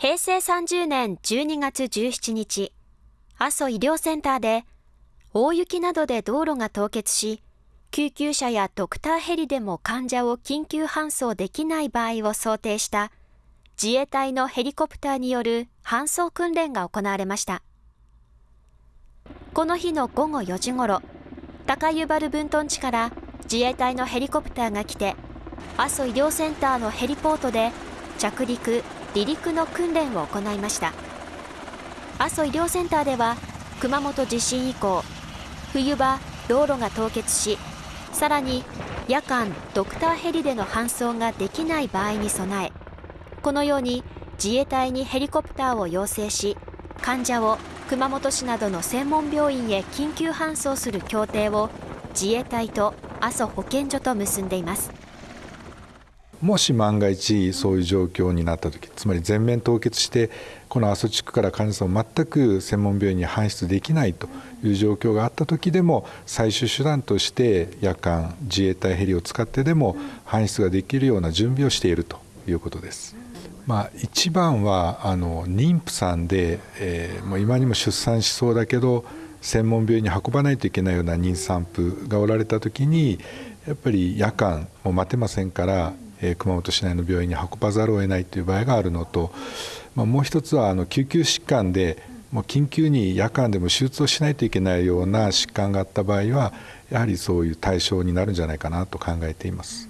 平成30年12月17日、阿蘇医療センターで大雪などで道路が凍結し、救急車やドクターヘリでも患者を緊急搬送できない場合を想定した自衛隊のヘリコプターによる搬送訓練が行われました。この日の午後4時ごろ、高湯原分屯地から自衛隊のヘリコプターが来て、阿蘇医療センターのヘリポートで着陸・離陸の訓練を行いました。阿蘇医療センターでは、熊本地震以降、冬場、道路が凍結し、さらに夜間、ドクターヘリでの搬送ができない場合に備え、このように自衛隊にヘリコプターを要請し、患者を熊本市などの専門病院へ緊急搬送する協定を自衛隊と阿蘇保健所と結んでいますもし万が一そういう状況になった時つまり全面凍結してこの阿蘇地区から患者さんを全く専門病院に搬出できないという状況があった時でも最終手段として夜間自衛隊ヘリを使ってでも搬出ができるような準備をしているということです。まあ、一番はあの妊婦さんで、えー、もう今にも出産しそうだけど専門病院に運ばないといけないような妊産婦がおられた時にやっぱり夜間も待てませんから、えー、熊本市内の病院に運ばざるを得ないという場合があるのと、まあ、もう一つはあの救急疾患でもう緊急に夜間でも手術をしないといけないような疾患があった場合はやはりそういう対象になるんじゃないかなと考えています。